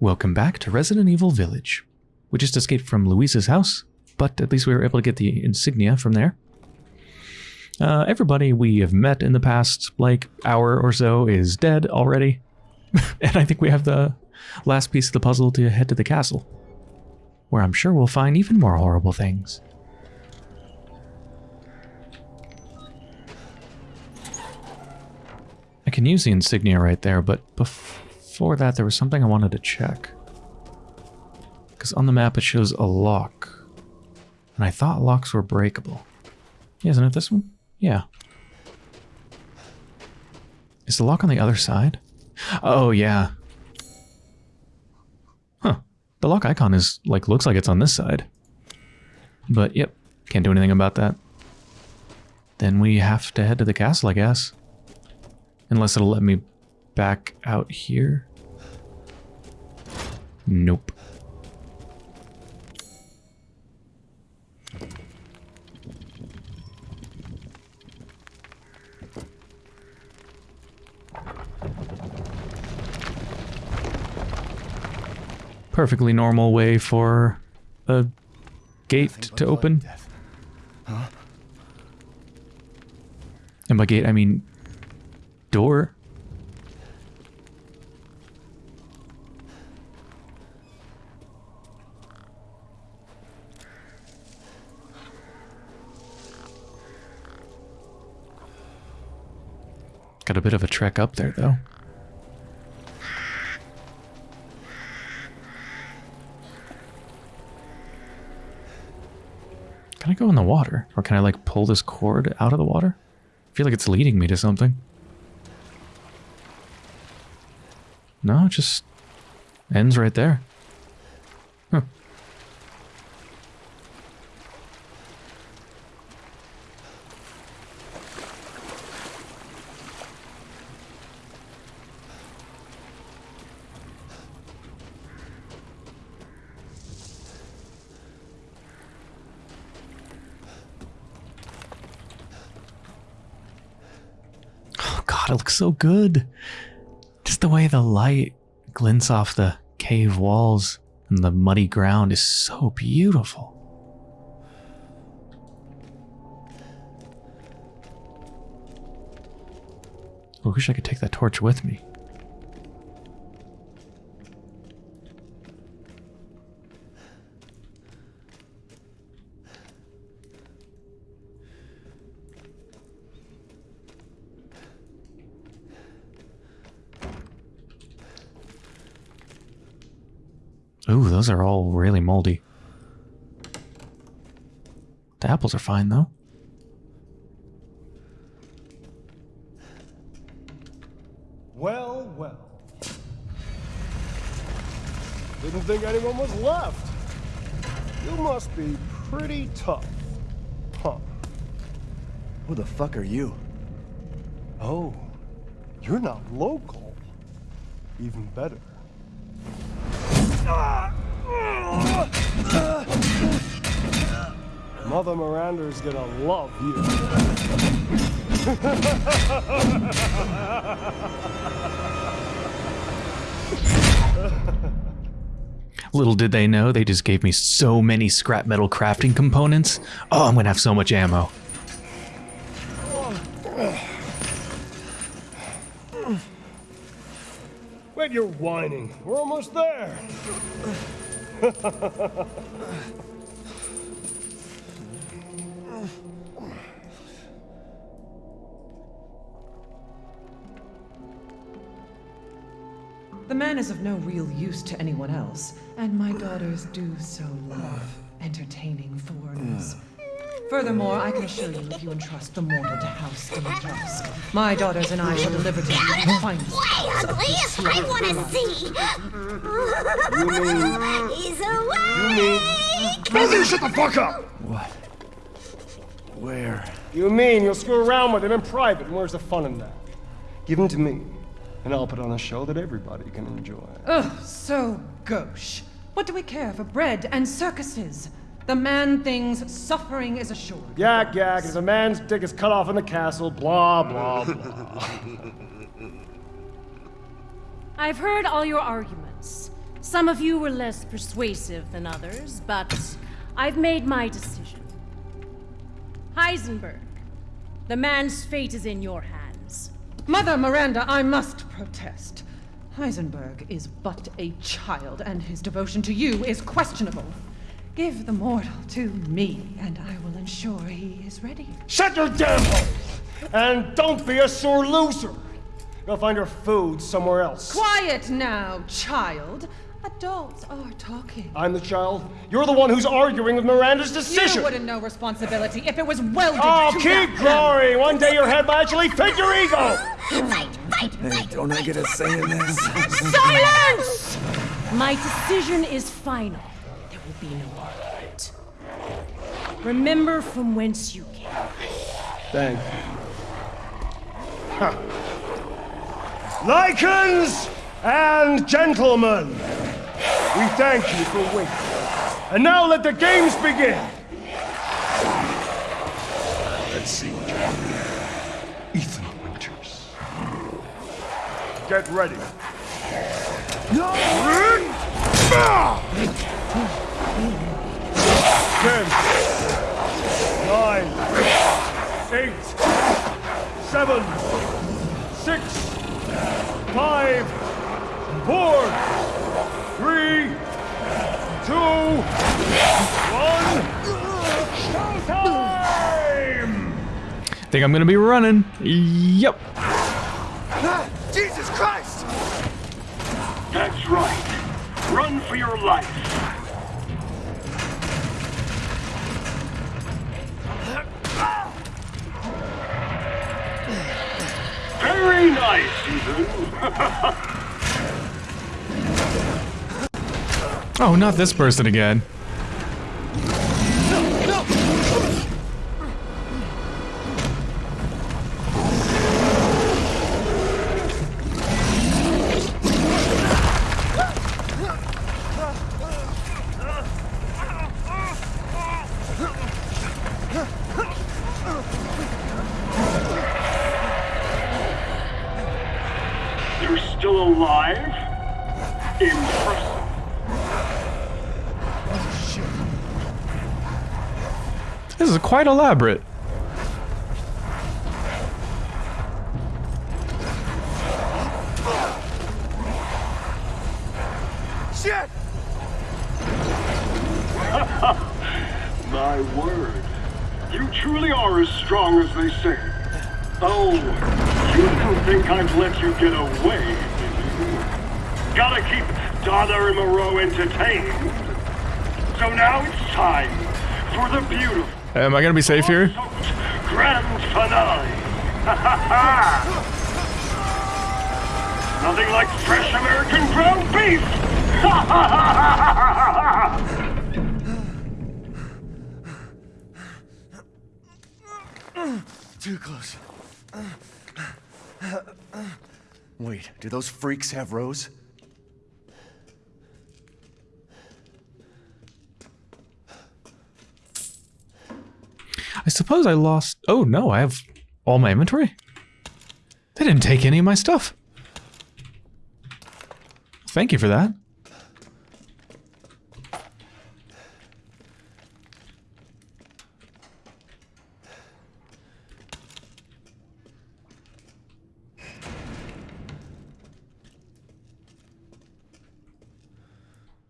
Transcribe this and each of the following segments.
Welcome back to Resident Evil Village. We just escaped from Luisa's house, but at least we were able to get the insignia from there. Uh, everybody we have met in the past, like, hour or so is dead already. and I think we have the last piece of the puzzle to head to the castle, where I'm sure we'll find even more horrible things. I can use the insignia right there, but before that there was something I wanted to check. Because on the map it shows a lock. And I thought locks were breakable. Isn't it this one? Yeah. Is the lock on the other side? Oh, yeah. Huh. The lock icon is, like, looks like it's on this side. But, yep, can't do anything about that. Then we have to head to the castle, I guess. Unless it'll let me back out here. Nope. Perfectly normal way for a gate to open. Huh? And by gate, I mean door. Got a bit of a trek up there, though. Can I go in the water? Or can I, like, pull this cord out of the water? I feel like it's leading me to something. No, it just ends right there. Huh. Oh god, it looks so good. Just the way the light glints off the cave walls and the muddy ground is so beautiful. I wish I could take that torch with me. Ooh, those are all really moldy. The apples are fine, though. Well, well. Didn't think anyone was left. You must be pretty tough. Huh. Who the fuck are you? Oh, you're not local. Even better. Ah! Mother Miranda is gonna love you. Little did they know, they just gave me so many scrap metal crafting components. Oh, I'm gonna have so much ammo. Wait, you're whining. We're almost there. The man is of no real use to anyone else, and my daughters do so love entertaining foreigners. Furthermore, I can assure you, if you entrust the mortal to House Dimitrescu, my daughters and I shall deliver to you the finest. Way ugly! I want to see! You mean... He's awake! Rosie, shut the fuck up! What? Where? You mean you'll screw around with him in private, and where's the fun in that? Give him to me, and I'll put on a show that everybody can enjoy. Ugh, so gauche. What do we care for bread and circuses? The man thinks suffering is assured. Yak, yak, if a man's dick is cut off in the castle, blah, blah, blah. I've heard all your arguments. Some of you were less persuasive than others, but I've made my decision. Heisenberg, the man's fate is in your hands. Mother Miranda, I must protest. Heisenberg is but a child, and his devotion to you is questionable. Give the mortal to me, and I will ensure he is ready. Shut your damn hole! And don't be a sore loser! Go find your food somewhere else. Quiet now, child. Adults are talking. I'm the child. You're the one who's arguing with Miranda's decision. You wouldn't know responsibility if it was welded Oh, to keep that growing! One day your head might actually fit your ego! Fight, fight, Hey, don't I get a say in this? Silence! My decision is final. There will be no argument. Remember from whence you came. Thank you. Huh. Lycans and gentlemen, we thank you for waiting. And now let the games begin! Let's see what you're Ethan Winters. Get ready. Ten, nine, eight, seven, six, five, four, three, two, one. Showtime! Think I'm gonna be running. Yep. Jesus Christ! That's right. Run for your life. Very nice. Oh, not this person again. Still alive? Impressive. This is quite elaborate. Donna entertained. So now it's time for the beautiful Am I gonna be safe here? grand finale. Nothing like fresh American ground beef. Too close. Wait, do those freaks have Rose? I suppose I lost. Oh no, I have all my inventory. They didn't take any of my stuff. Thank you for that.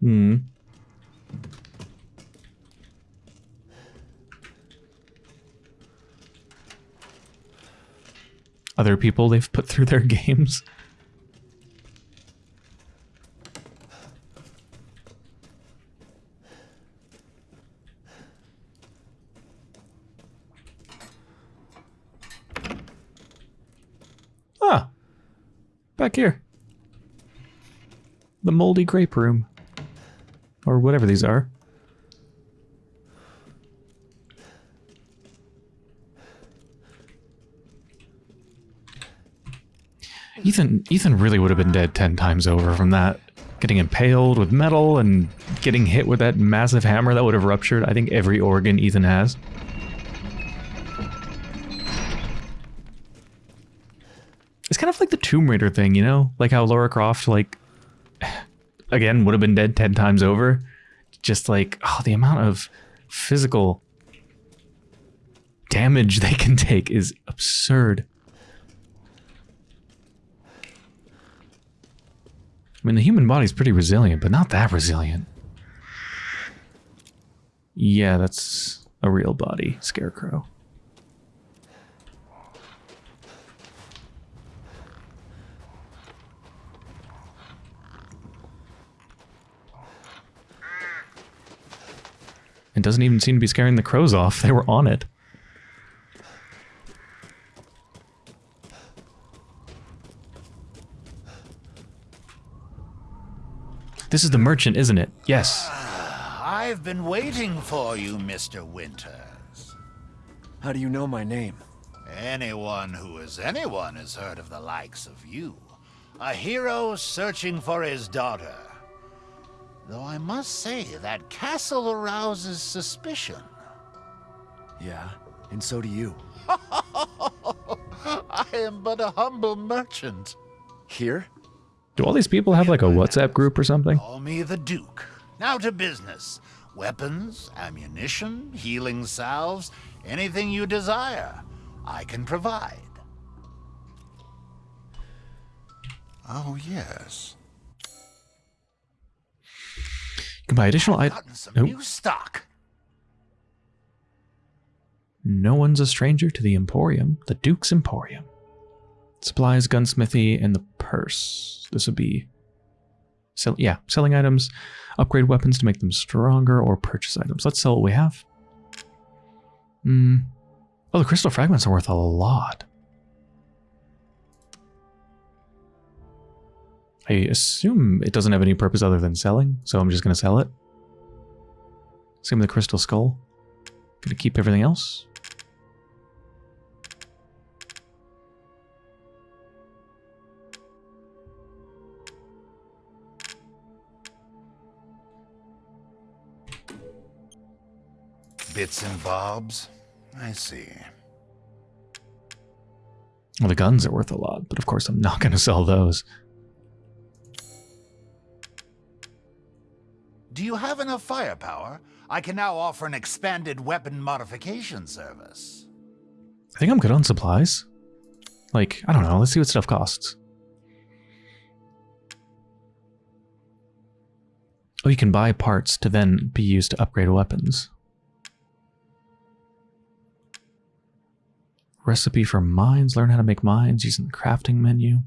Hmm. Other people they've put through their games. Ah, back here. The moldy grape room. Or whatever these are. Ethan Ethan really would have been dead 10 times over from that. Getting impaled with metal and getting hit with that massive hammer that would have ruptured I think every organ Ethan has. It's kind of like the Tomb Raider thing, you know? Like how Lara Croft like again, would have been dead 10 times over. Just like, oh, the amount of physical damage they can take is absurd. I mean, the human body's pretty resilient, but not that resilient. Yeah, that's a real body, Scarecrow. It doesn't even seem to be scaring the crows off. They were on it. This is the merchant, isn't it? Yes. Ah, I've been waiting for you, Mr. Winters. How do you know my name? Anyone who is anyone has heard of the likes of you. A hero searching for his daughter. Though I must say, that castle arouses suspicion. Yeah, and so do you. I am but a humble merchant. Here? Do all these people have like a WhatsApp group or something? Call me the Duke. Now to business. Weapons, ammunition, healing salves, anything you desire, I can provide. Oh, yes. You can buy additional items. Nope. new stock. No one's a stranger to the Emporium, the Duke's Emporium. Supplies, gunsmithy, and the purse. This would be, sell, yeah, selling items, upgrade weapons to make them stronger, or purchase items. Let's sell what we have. Hmm. Oh, the crystal fragments are worth a lot. I assume it doesn't have any purpose other than selling, so I'm just going to sell it. Same with the crystal skull. Gonna keep everything else. Bits and bobs. I see. Well, the guns are worth a lot, but of course I'm not going to sell those. Do you have enough firepower? I can now offer an expanded weapon modification service. I think I'm good on supplies. Like, I don't know. Let's see what stuff costs. Oh, you can buy parts to then be used to upgrade weapons. Recipe for mines. Learn how to make mines using the crafting menu.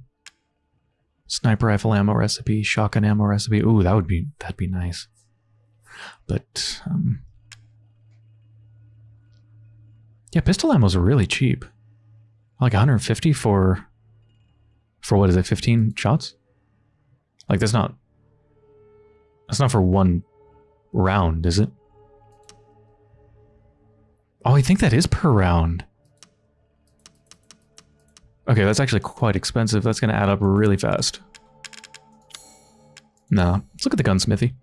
Sniper rifle ammo recipe, shotgun ammo recipe. Ooh, that would be that'd be nice. But um Yeah, pistol ammos really cheap. Like 150 for for what is it, 15 shots? Like that's not that's not for one round, is it? Oh, I think that is per round. Okay, that's actually quite expensive. That's going to add up really fast. No, let's look at the gunsmithy.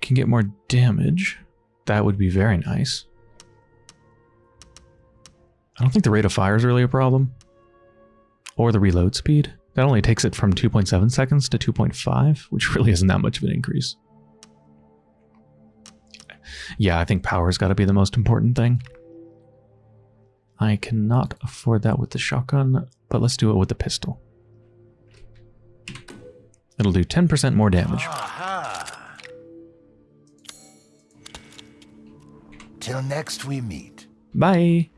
Can get more damage. That would be very nice. I don't think the rate of fire is really a problem. Or the reload speed. That only takes it from 2.7 seconds to 2.5, which really isn't that much of an increase. Yeah, I think power's got to be the most important thing. I cannot afford that with the shotgun, but let's do it with the pistol. It'll do 10% more damage. Aha! Till next we meet. Bye!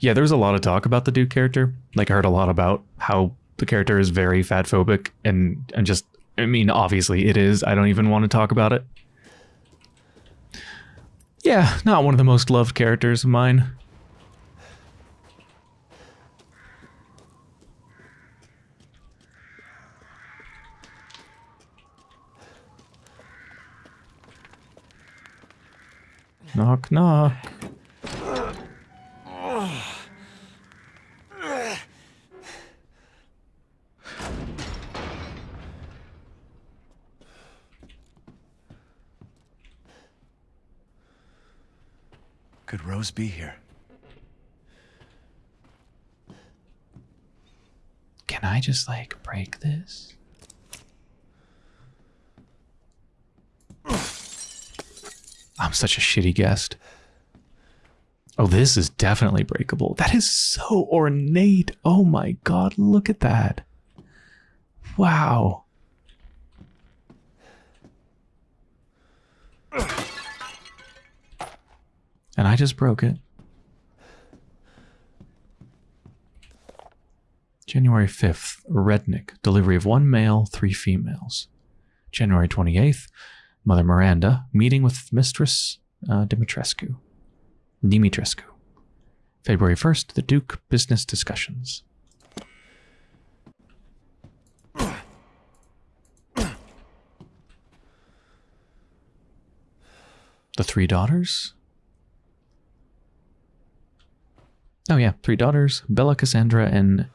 Yeah, there's a lot of talk about the Duke character. Like, I heard a lot about how the character is very fat phobic, and, and just, I mean, obviously it is. I don't even want to talk about it. Yeah, not one of the most loved characters of mine. Knock, knock. Rose be here? Can I just like break this? I'm such a shitty guest. Oh, this is definitely breakable. That is so ornate. Oh my god, look at that. Wow. And I just broke it. January 5th, Rednick, delivery of one male, three females. January 28th, Mother Miranda, meeting with Mistress uh, Dimitrescu. Dimitrescu. February 1st, the Duke, business discussions. The three daughters? Oh, yeah, three daughters Bella, Cassandra, and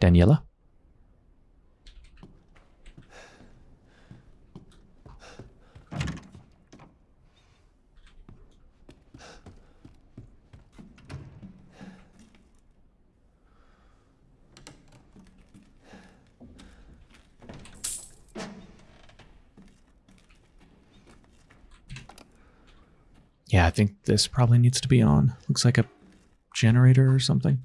Daniela. Yeah, I think this probably needs to be on. Looks like a generator or something.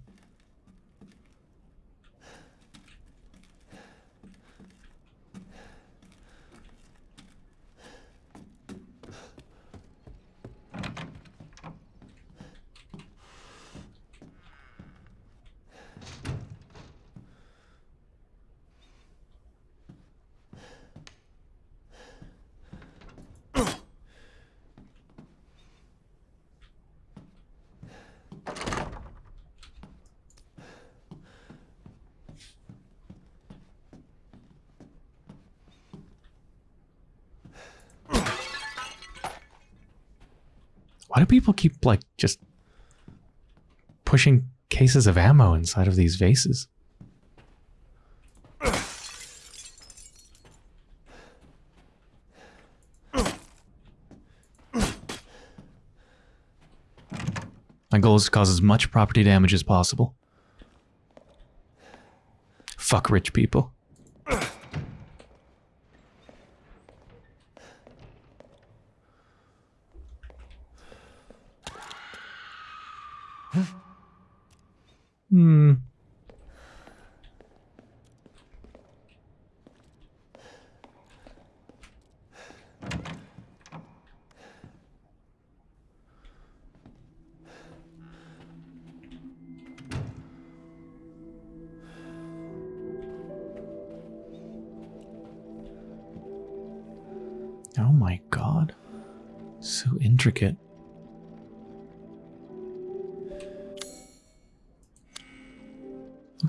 Why do people keep like just pushing cases of ammo inside of these vases? My goal is to cause as much property damage as possible. Fuck rich people.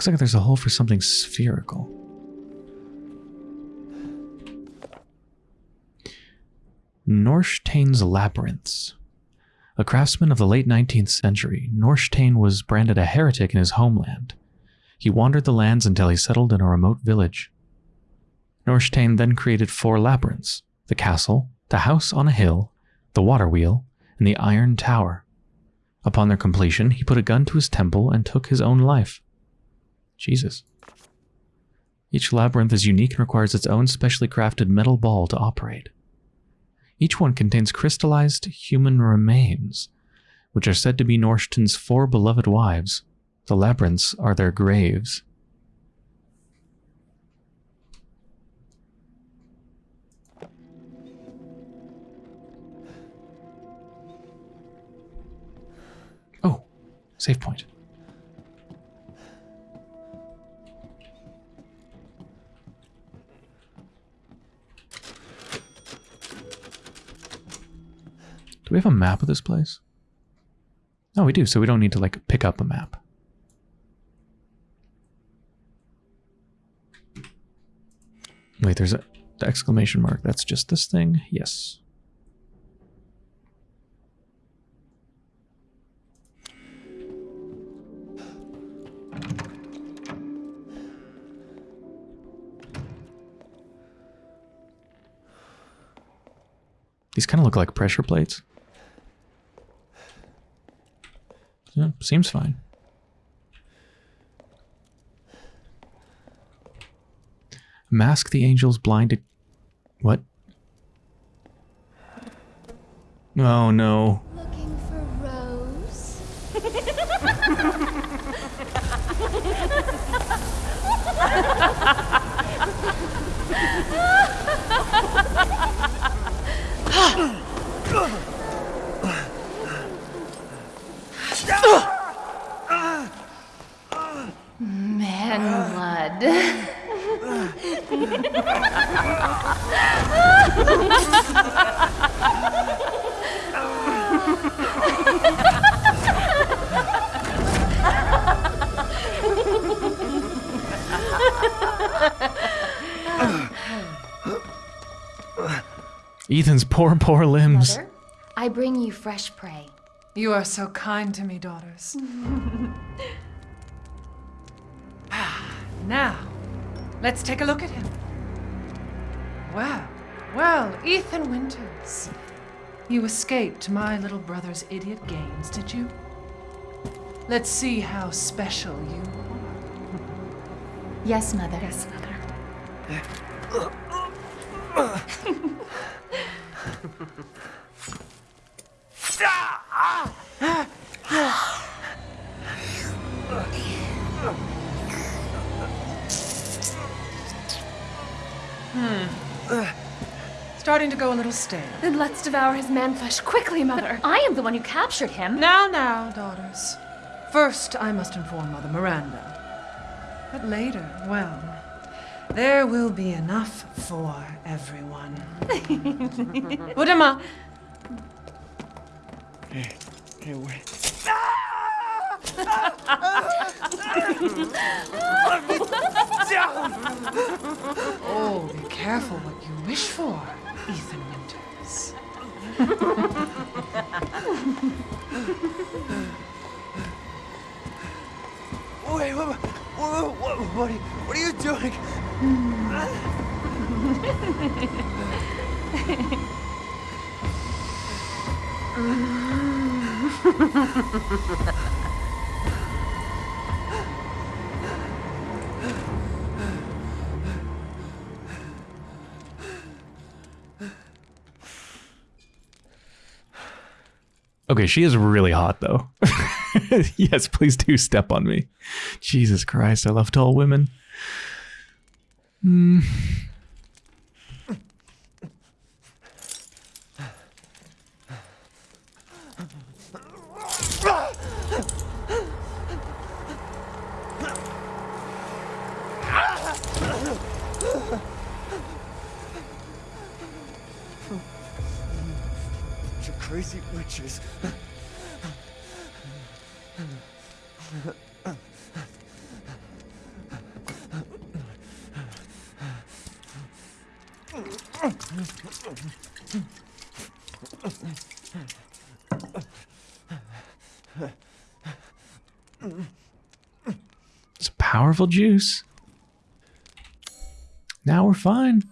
Looks like there's a hole for something spherical. Norshtain's Labyrinths. A craftsman of the late 19th century, Norshtain was branded a heretic in his homeland. He wandered the lands until he settled in a remote village. Norshtain then created four labyrinths the castle, the house on a hill, the water wheel, and the iron tower. Upon their completion, he put a gun to his temple and took his own life. Jesus. Each labyrinth is unique and requires its own specially crafted metal ball to operate. Each one contains crystallized human remains, which are said to be Norshton's four beloved wives. The labyrinths are their graves. Oh, save point. We have a map of this place? No, we do, so we don't need to like pick up a map. Wait, there's a the exclamation mark. That's just this thing? Yes. These kind of look like pressure plates. Yeah, seems fine. Mask the angels blinded. What? Oh no. Looking for Rose? Ethan's poor, poor limbs. Mother, I bring you fresh prey. You are so kind to me, daughters. now, let's take a look at him. Well, well, Ethan Winters. You escaped my little brother's idiot games, did you? Let's see how special you are. Yes, Mother. Yes, Mother. Hmm. Starting to go a little stale. Then let's devour his man flesh quickly, Mother. I am the one who captured him. Now, now, daughters. First, I must inform Mother Miranda. But later, well, there will be enough for everyone. Put him up. Hey, wait. Oh, be careful what you wish for, Ethan Winters. Wait, what, what, what, what, are you, what are you doing? Okay, she is really hot though. yes, please do step on me. Jesus Christ, I love tall women. Hmm. You crazy witches. Juice. Now we're fine.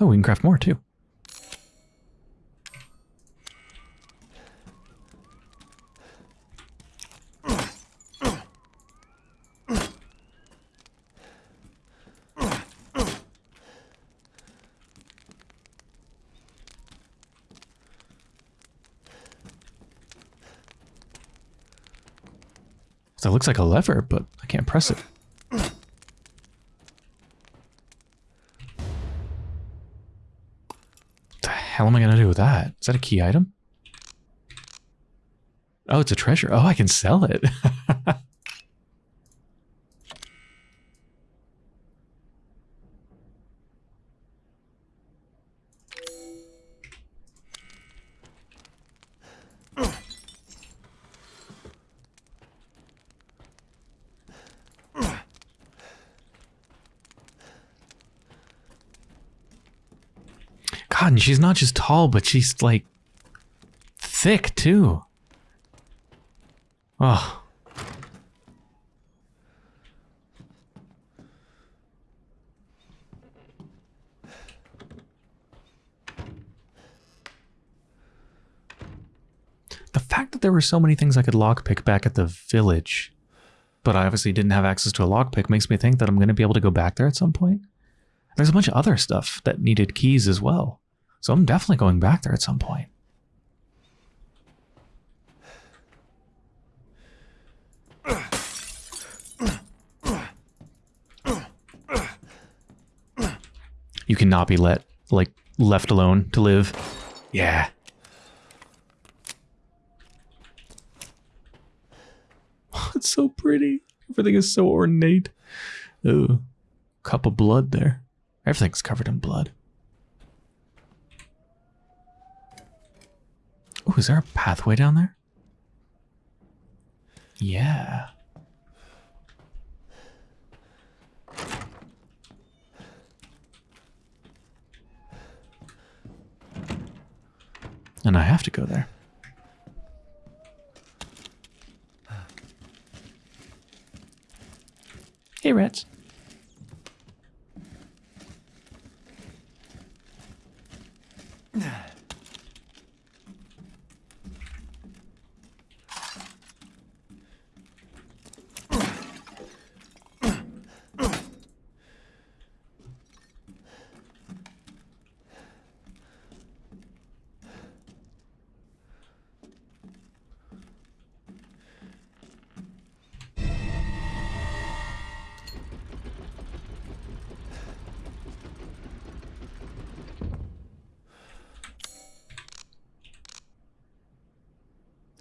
Oh, we can craft more too. It looks like a lever, but I can't press it. What the hell am I gonna do with that? Is that a key item? Oh, it's a treasure. Oh, I can sell it. God, and she's not just tall, but she's like thick too. Oh. The fact that there were so many things I could lockpick back at the village, but I obviously didn't have access to a lockpick makes me think that I'm going to be able to go back there at some point. There's a bunch of other stuff that needed keys as well. So I'm definitely going back there at some point. You cannot be let, like, left alone to live. Yeah. it's so pretty. Everything is so ornate. Ooh. Cup of blood there. Everything's covered in blood. Oh, is there a pathway down there? Yeah. And I have to go there. Hey, rats.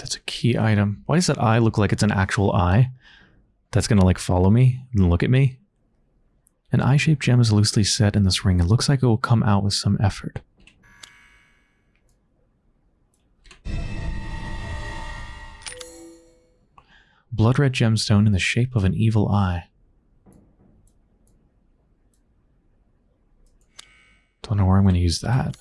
That's a key item. Why does that eye look like it's an actual eye? That's gonna like follow me and look at me? An eye-shaped gem is loosely set in this ring. It looks like it will come out with some effort. Blood red gemstone in the shape of an evil eye. Don't know where I'm going to use that.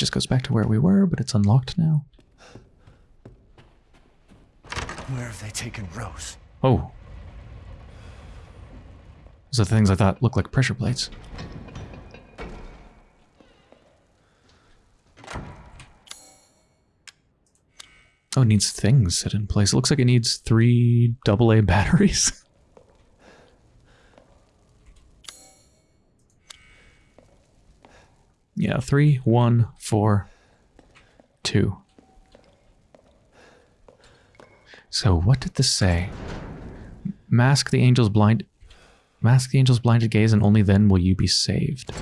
Just goes back to where we were, but it's unlocked now. Where have they taken Rose? Oh. Those are the things I thought looked like pressure plates. Oh, it needs things set in place. It looks like it needs three AA batteries. Yeah, three, one, four, two. So what did this say? Mask the angel's blind Mask the angel's blinded gaze and only then will you be saved.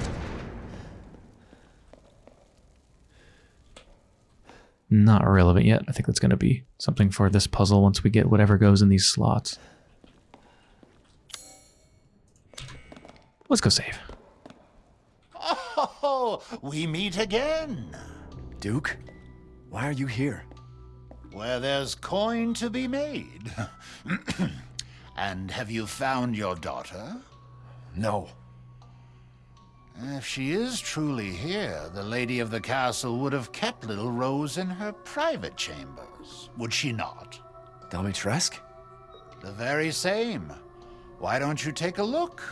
Not relevant yet. I think that's going to be something for this puzzle once we get whatever goes in these slots. Let's go save. We meet again. Duke? Why are you here? Where there's coin to be made. and have you found your daughter? No. If she is truly here, the lady of the castle would have kept little Rose in her private chambers, would she not? Dimitrescu? The very same. Why don't you take a look?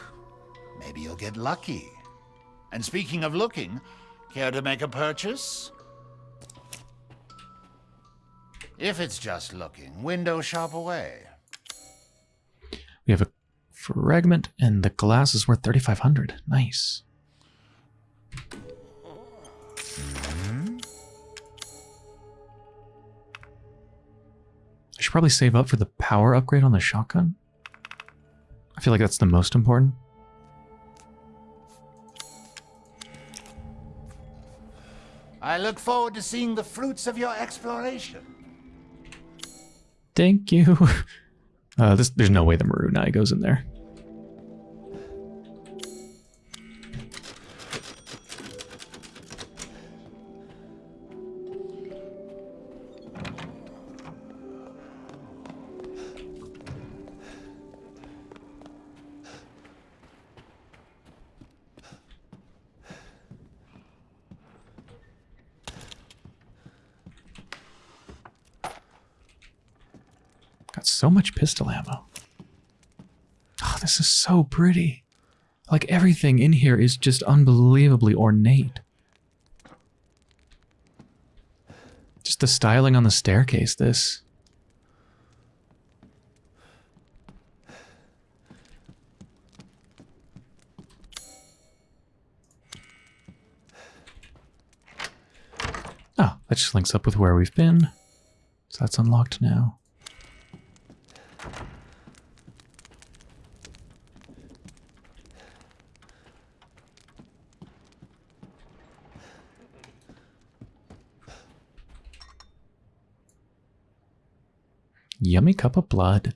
Maybe you'll get lucky. And speaking of looking, care to make a purchase? If it's just looking, window shop away. We have a fragment and the glass is worth 3500 Nice. I should probably save up for the power upgrade on the shotgun. I feel like that's the most important. I look forward to seeing the fruits of your exploration. Thank you. Uh, this, there's no way the Maroon goes in there. So much pistol ammo. Oh, this is so pretty. Like everything in here is just unbelievably ornate. Just the styling on the staircase, this. Oh, that just links up with where we've been. So that's unlocked now. Cup of blood.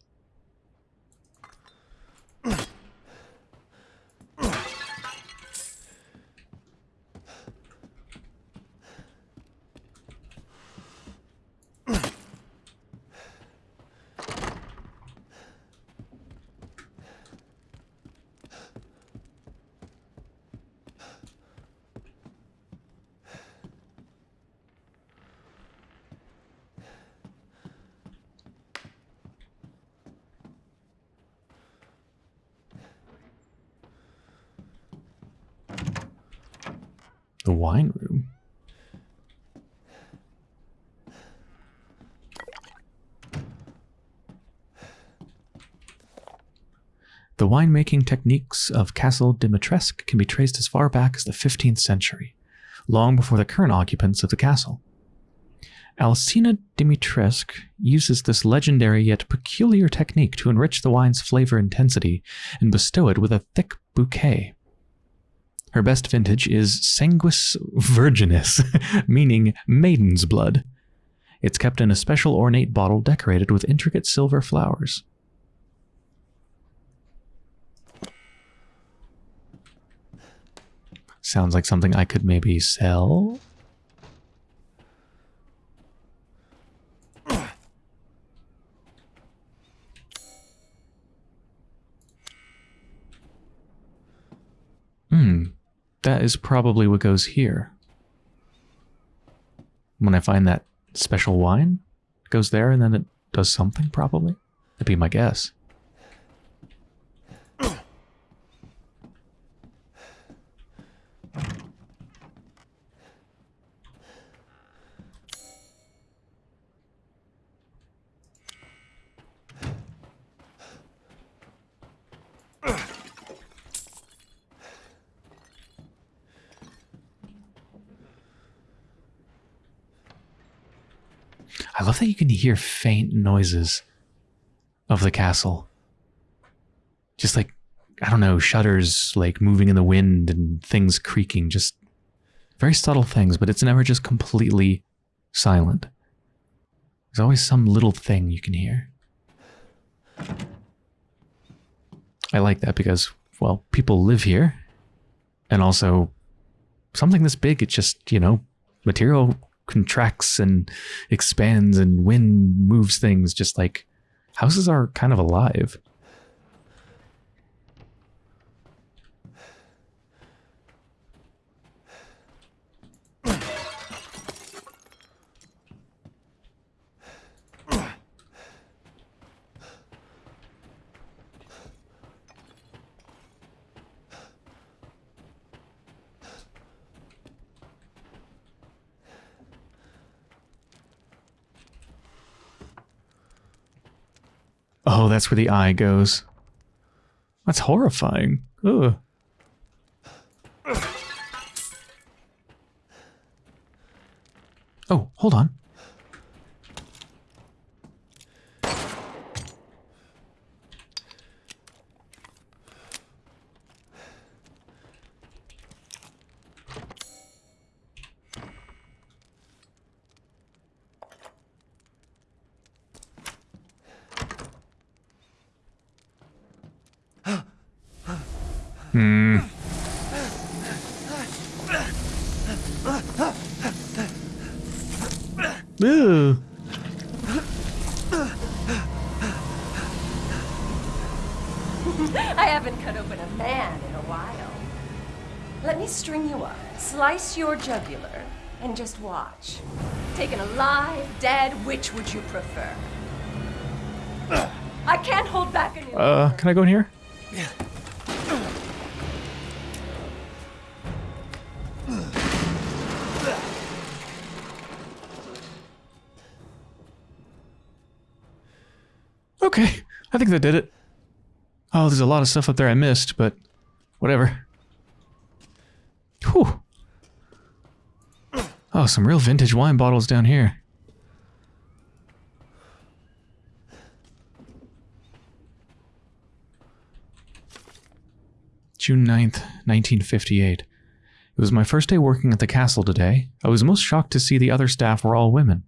The wine room. The winemaking techniques of Castle Dimitrescu can be traced as far back as the 15th century, long before the current occupants of the castle. Alcina Dimitrescu uses this legendary yet peculiar technique to enrich the wine's flavor intensity and bestow it with a thick bouquet. Her best vintage is Sanguis Virginis, meaning maiden's blood. It's kept in a special ornate bottle decorated with intricate silver flowers. Sounds like something I could maybe sell. Hmm, that is probably what goes here. When I find that special wine, it goes there and then it does something, probably. That'd be my guess. I love that you can hear faint noises of the castle. Just like, I don't know, shutters like moving in the wind and things creaking. Just very subtle things, but it's never just completely silent. There's always some little thing you can hear. I like that because, well, people live here. And also, something this big, it just, you know, material contracts and expands and wind moves things just like houses are kind of alive. Oh, that's where the eye goes. That's horrifying. Ugh. Oh, hold on. Ew. I haven't cut open a man in a while. Let me string you up, slice your jugular, and just watch. Taken alive, dead, which would you prefer? I can't hold back anymore. Uh, can I go in here? Okay, think that did it. Oh, there's a lot of stuff up there I missed, but whatever. Whew. Oh, some real vintage wine bottles down here. June 9th, 1958. It was my first day working at the castle today. I was most shocked to see the other staff were all women.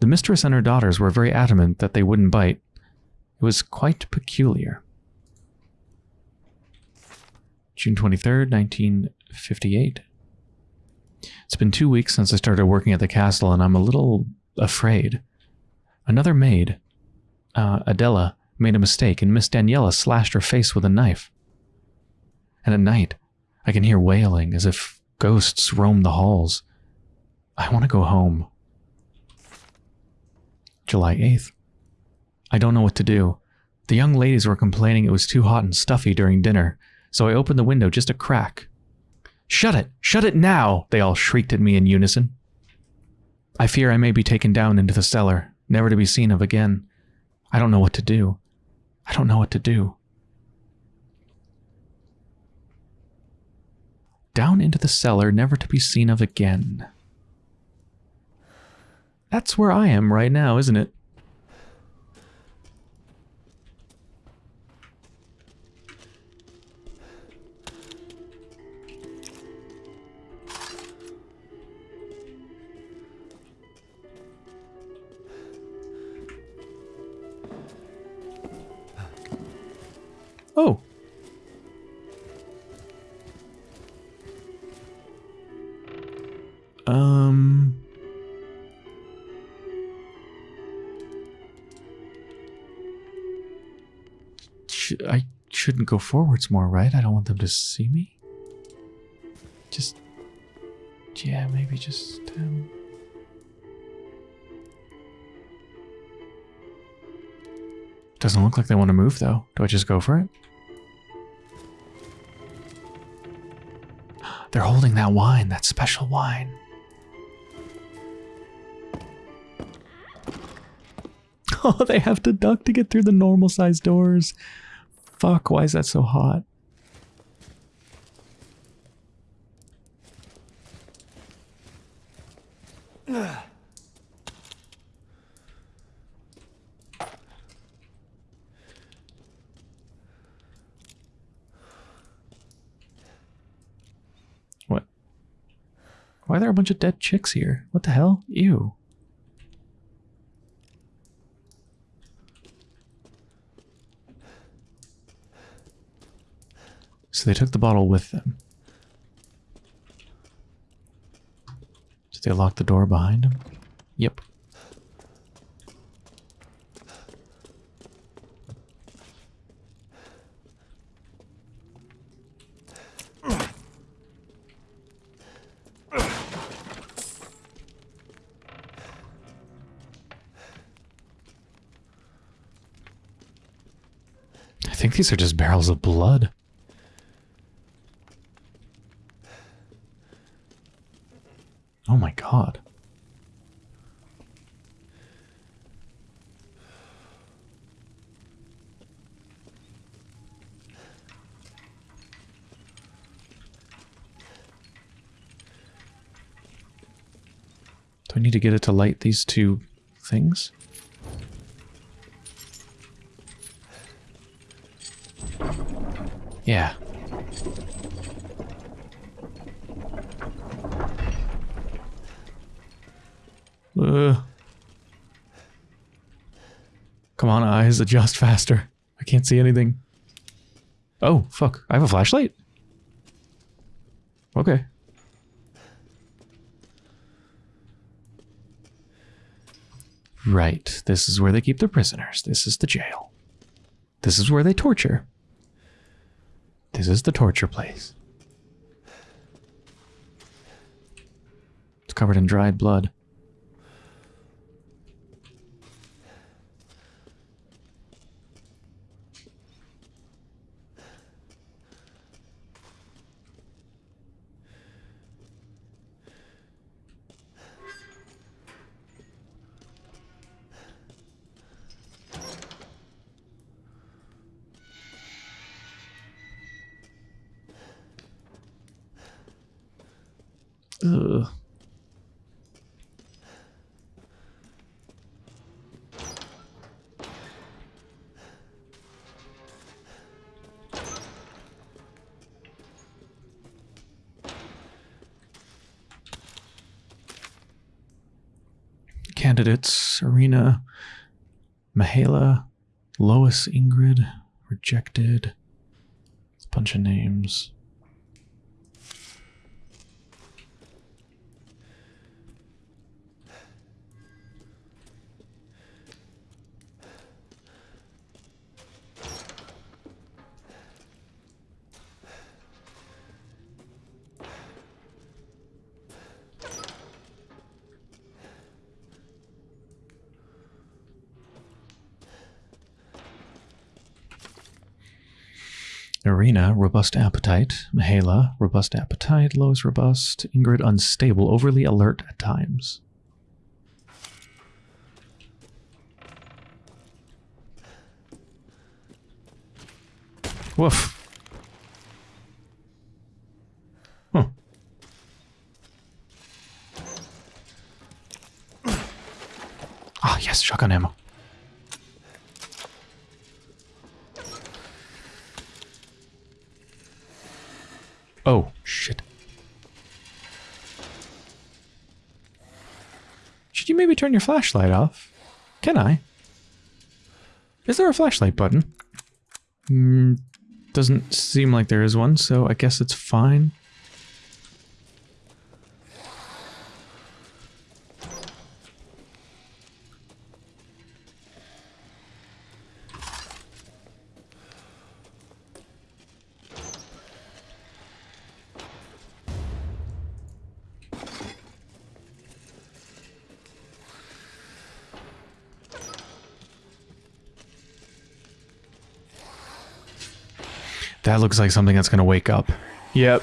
The mistress and her daughters were very adamant that they wouldn't bite. It was quite peculiar. June 23rd, 1958. It's been two weeks since I started working at the castle, and I'm a little afraid. Another maid, uh, Adela, made a mistake, and Miss Daniela slashed her face with a knife. And at night, I can hear wailing as if ghosts roam the halls. I want to go home. July 8th. I don't know what to do. The young ladies were complaining it was too hot and stuffy during dinner, so I opened the window just a crack. Shut it! Shut it now! They all shrieked at me in unison. I fear I may be taken down into the cellar, never to be seen of again. I don't know what to do. I don't know what to do. Down into the cellar, never to be seen of again. That's where I am right now, isn't it? Oh. Um. I shouldn't go forwards more, right? I don't want them to see me. Just. Yeah, maybe just. Um, doesn't look like they want to move, though. Do I just go for it? They're holding that wine, that special wine. Oh, they have to duck to get through the normal sized doors. Fuck, why is that so hot? What? Why are there a bunch of dead chicks here? What the hell? Ew. So they took the bottle with them. Did they lock the door behind them? Yep. These are just barrels of blood. Oh my god. Do I need to get it to light these two things? Yeah. Uh. Come on, eyes, adjust faster. I can't see anything. Oh, fuck. I have a flashlight? Okay. Right. This is where they keep their prisoners. This is the jail. This is where they torture. Is the torture place. It's covered in dried blood. Candidates Serena, Mahala, Lois Ingrid, rejected. A bunch of names. Robust appetite. Mahala, robust appetite. Lois, robust. Ingrid, unstable, overly alert at times. Woof. Huh. Ah, yes, shotgun ammo. Should you maybe turn your flashlight off? Can I? Is there a flashlight button? Mm, doesn't seem like there is one, so I guess it's fine. That looks like something that's going to wake up. Yep.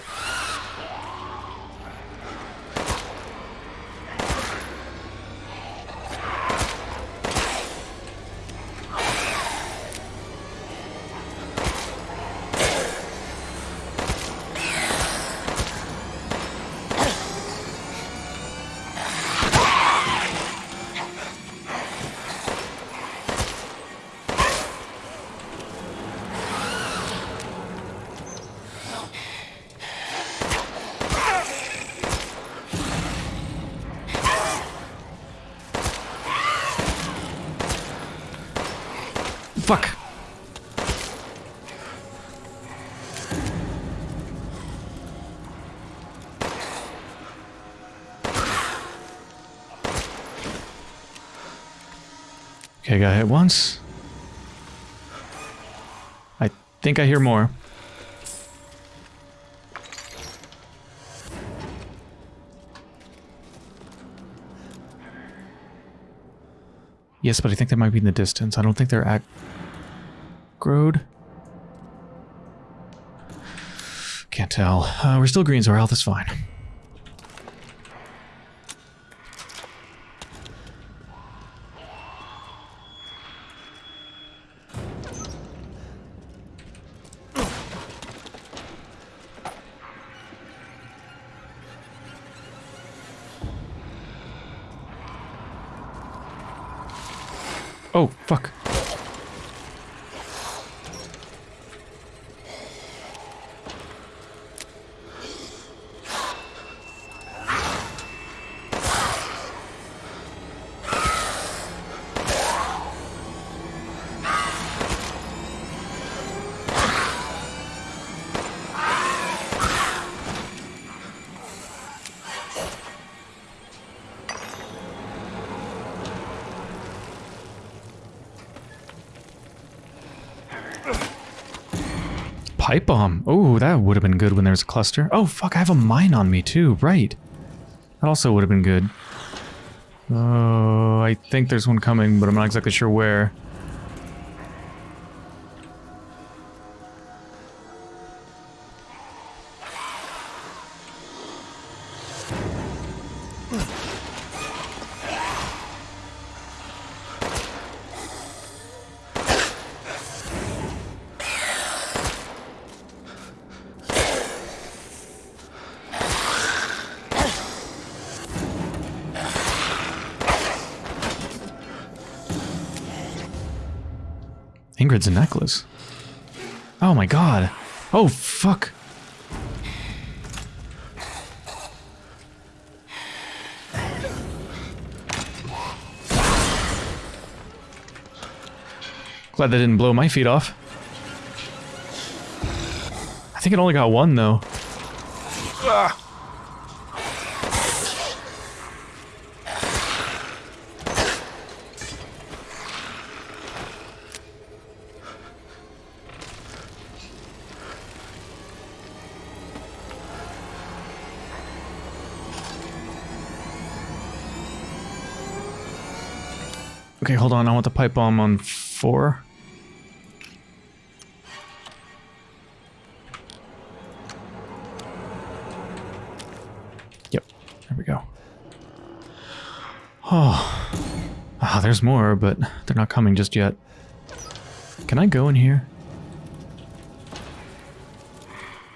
I think I hear more. Yes, but I think they might be in the distance. I don't think they're at aggroed. Can't tell. Uh, we're still green, so our health is fine. Pipe bomb. Oh, that would have been good when there's a cluster. Oh, fuck, I have a mine on me too. Right. That also would have been good. Oh, I think there's one coming, but I'm not exactly sure where. Ingrid's a necklace. Oh my god. Oh, fuck. Glad that didn't blow my feet off. I think it only got one, though. Ah. Okay, hold on. I want the pipe bomb on four. Yep, there we go. Oh, ah, there's more, but they're not coming just yet. Can I go in here?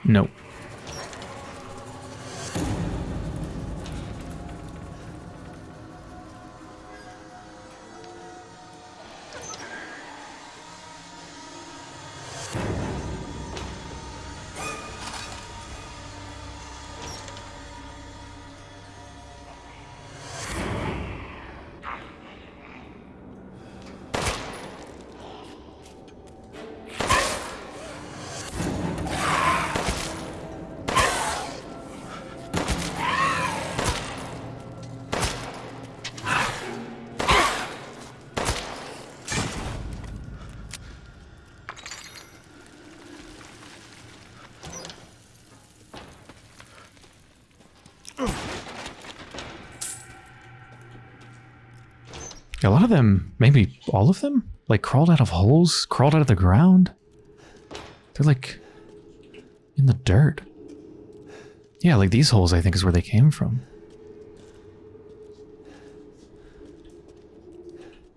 Nope. Of them, maybe all of them, like crawled out of holes, crawled out of the ground. They're like in the dirt. Yeah, like these holes I think is where they came from.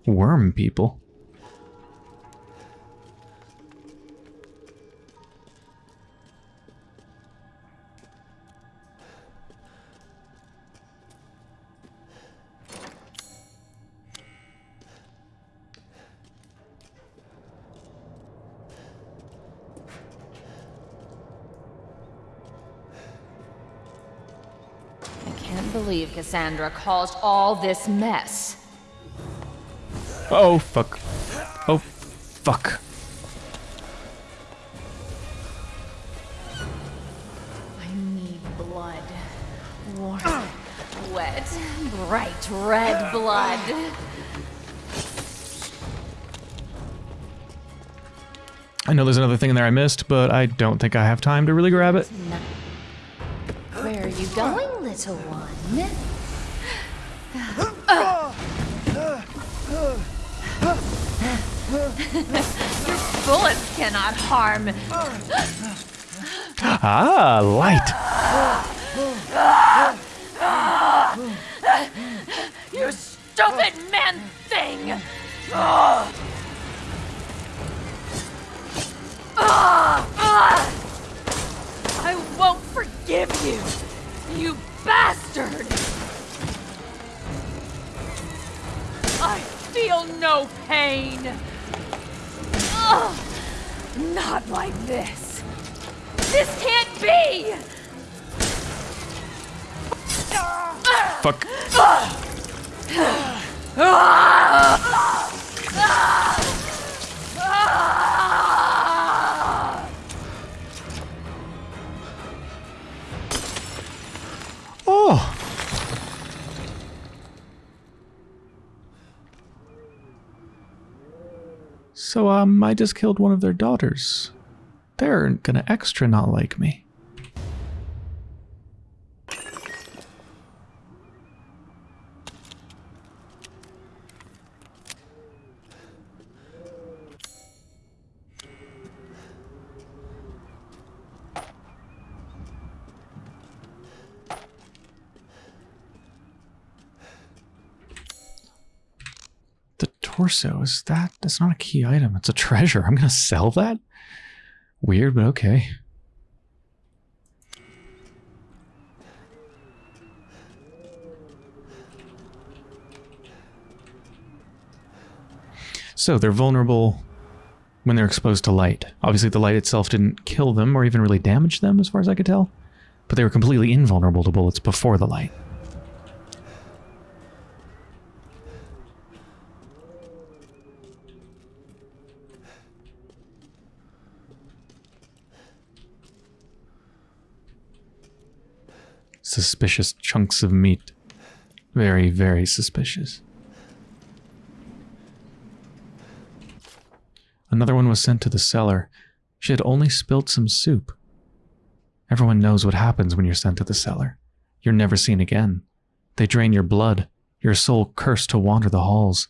Worm people. Cassandra caused all this mess. Oh, fuck. Oh, fuck. I need blood. Warm, wet, bright red blood. I know there's another thing in there I missed, but I don't think I have time to really grab it. Where are you going, little one? Your bullets cannot harm. Ah, light. You stupid man thing! I won't forgive you, you bastard! I feel no pain. Ugh, not like this. This can't be! Fuck. So, um, I just killed one of their daughters. They're gonna extra not like me. The torso, is that? That's not a key item. It's a treasure. I'm gonna sell that? Weird, but okay. So they're vulnerable when they're exposed to light. Obviously, the light itself didn't kill them or even really damage them, as far as I could tell. But they were completely invulnerable to bullets before the light. Suspicious chunks of meat. Very, very suspicious. Another one was sent to the cellar. She had only spilt some soup. Everyone knows what happens when you're sent to the cellar. You're never seen again. They drain your blood, your soul cursed to wander the halls.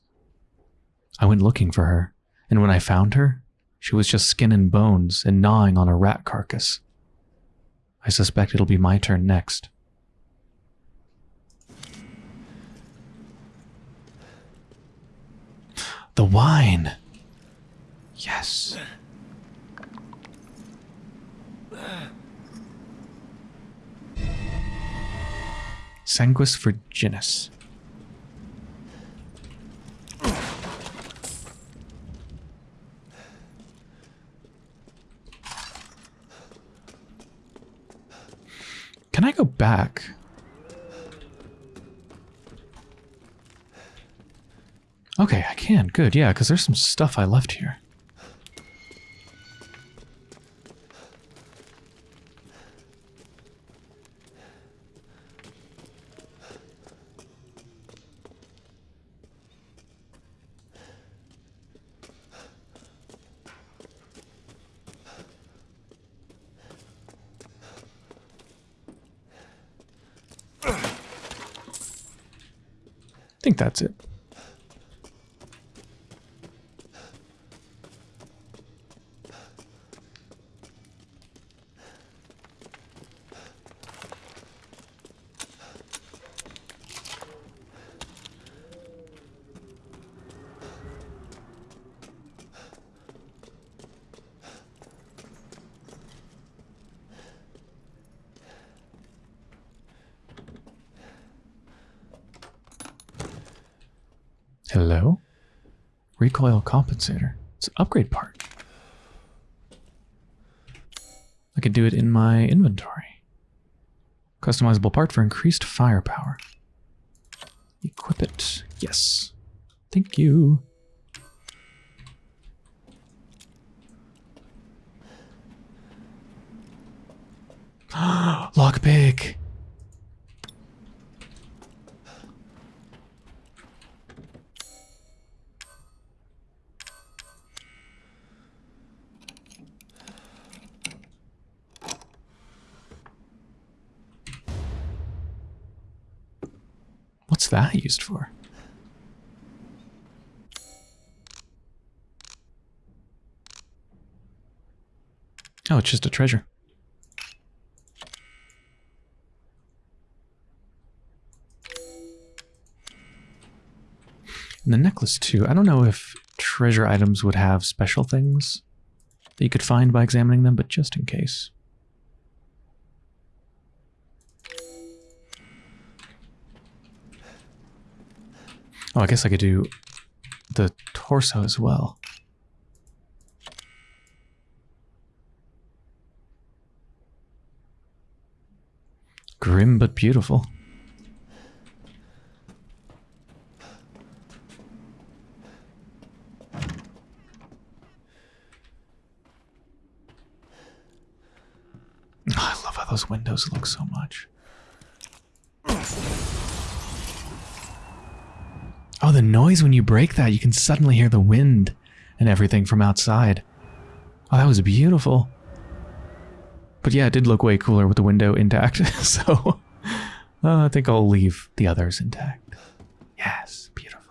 I went looking for her, and when I found her, she was just skin and bones and gnawing on a rat carcass. I suspect it'll be my turn next. The wine. Yes. Sanguis virginis. Can I go back? Okay, I can. Good, yeah, because there's some stuff I left here. I think that's it. Recoil compensator. It's an upgrade part. I could do it in my inventory. Customizable part for increased firepower. Equip it. Yes. Thank you. Lockpick. That used for? Oh, it's just a treasure. And the necklace too. I don't know if treasure items would have special things that you could find by examining them, but just in case. Oh, I guess I could do the torso as well. Grim but beautiful. I love how those windows look so much. Oh, the noise when you break that, you can suddenly hear the wind and everything from outside. Oh, that was beautiful. But yeah, it did look way cooler with the window intact, so uh, I think I'll leave the others intact. Yes, beautiful.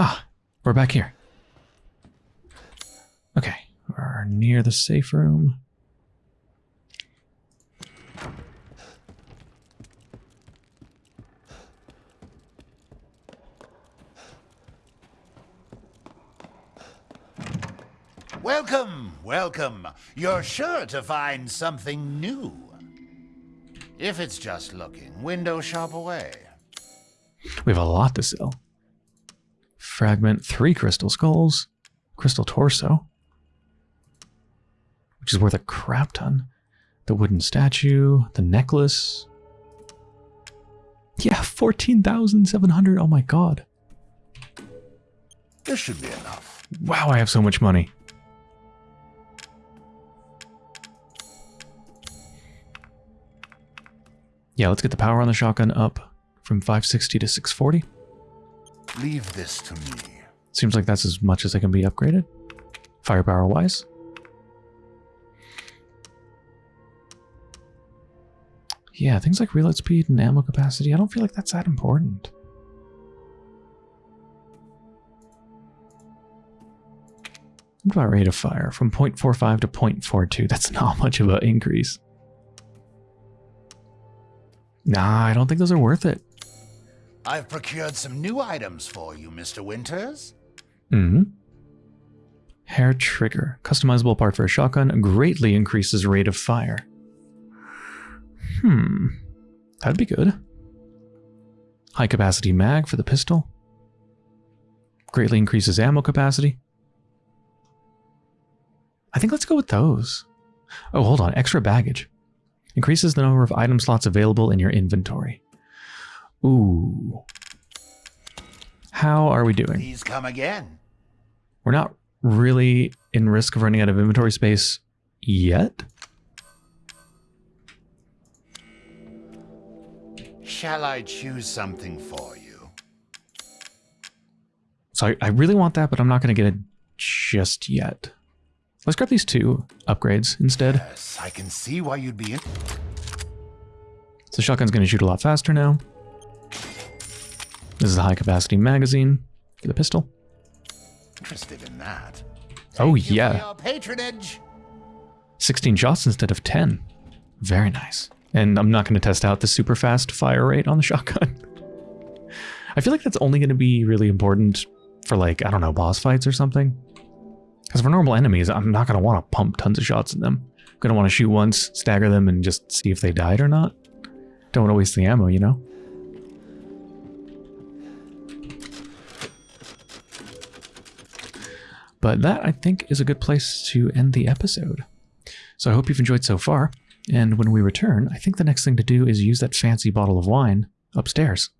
Ah, we're back here. Okay, we're near the safe room. Welcome, welcome. You're sure to find something new. If it's just looking, window shop away. We have a lot to sell. Fragment, three crystal skulls, crystal torso, which is worth a crap ton. The wooden statue, the necklace. Yeah, 14,700. Oh my god. This should be enough. Wow, I have so much money. Yeah, let's get the power on the shotgun up from 560 to 640. Leave this to me. Seems like that's as much as it can be upgraded, firepower wise. Yeah, things like reload speed and ammo capacity, I don't feel like that's that important. What about rate of fire? From 0.45 to 0.42, that's not much of an increase. Nah, I don't think those are worth it. I've procured some new items for you, Mr. Winters. hmm Hair trigger. Customizable part for a shotgun greatly increases rate of fire. Hmm. That'd be good. High capacity mag for the pistol. Greatly increases ammo capacity. I think let's go with those. Oh, hold on. Extra baggage. Increases the number of item slots available in your inventory. Ooh. How are we doing? Please come again. We're not really in risk of running out of inventory space yet. Shall I choose something for you? So I, I really want that, but I'm not going to get it just yet. Let's grab these two upgrades instead. Yes, I can see why you'd be in. So shotgun's going to shoot a lot faster now. This is a high capacity magazine for the pistol. Interested in that. Oh Thank you yeah, patronage. 16 shots instead of 10. Very nice. And I'm not going to test out the super fast fire rate on the shotgun. I feel like that's only going to be really important for like, I don't know, boss fights or something. Because for normal enemies, I'm not going to want to pump tons of shots in them. I'm going to want to shoot once, stagger them, and just see if they died or not. Don't want to waste the ammo, you know? But that, I think, is a good place to end the episode. So I hope you've enjoyed so far. And when we return, I think the next thing to do is use that fancy bottle of wine upstairs.